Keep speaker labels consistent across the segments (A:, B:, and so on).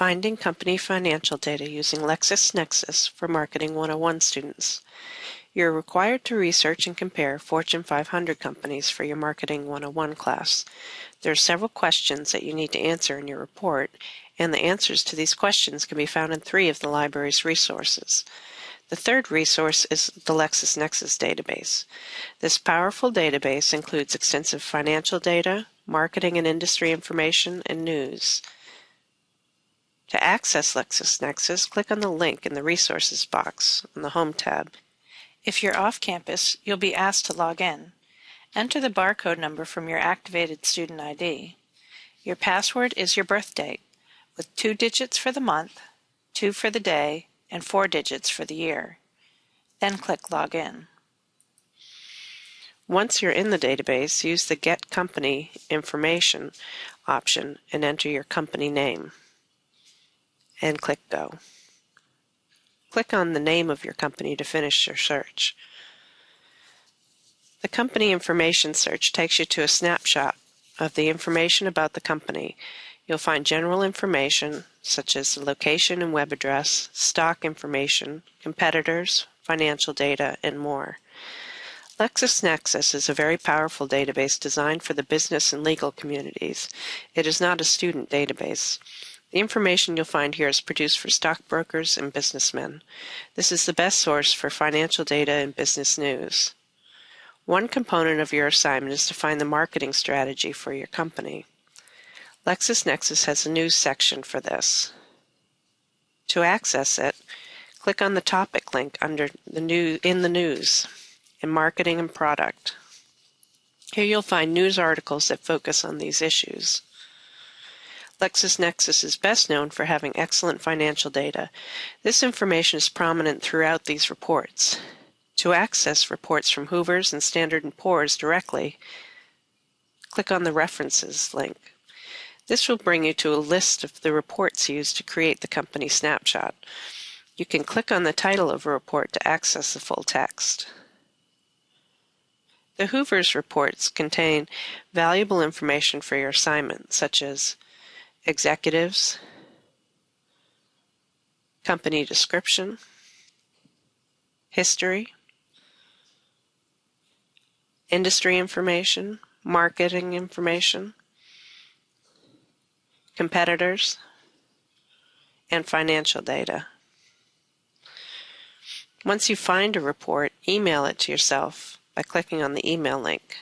A: Finding Company Financial Data using LexisNexis for Marketing 101 students. You're required to research and compare Fortune 500 companies for your Marketing 101 class. There are several questions that you need to answer in your report, and the answers to these questions can be found in three of the library's resources. The third resource is the LexisNexis database. This powerful database includes extensive financial data, marketing and industry information, and news. To access LexisNexis, click on the link in the Resources box on the Home tab.
B: If you're off campus, you'll be asked to log in. Enter the barcode number from your activated student ID. Your password is your birth date, with two digits for the month, two for the day, and four digits for the year. Then click Login.
A: Once you're in the database, use the Get Company Information option and enter your company name and click Go. Click on the name of your company to finish your search. The company information search takes you to a snapshot of the information about the company. You'll find general information such as the location and web address, stock information, competitors, financial data, and more. LexisNexis is a very powerful database designed for the business and legal communities. It is not a student database. The information you'll find here is produced for stockbrokers and businessmen. This is the best source for financial data and business news. One component of your assignment is to find the marketing strategy for your company. LexisNexis has a news section for this. To access it, click on the topic link under the new in the news in marketing and product. Here you'll find news articles that focus on these issues. LexisNexis is best known for having excellent financial data. This information is prominent throughout these reports. To access reports from Hoover's and Standard & Poor's directly, click on the References link. This will bring you to a list of the reports used to create the company snapshot. You can click on the title of a report to access the full text. The Hoover's reports contain valuable information for your assignment, such as executives, company description, history, industry information, marketing information, competitors, and financial data. Once you find a report, email it to yourself by clicking on the email link.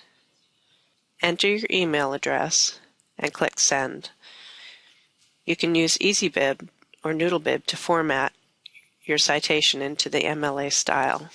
A: Enter your email address and click Send. You can use EasyBib or NoodleBib to format your citation into the MLA style.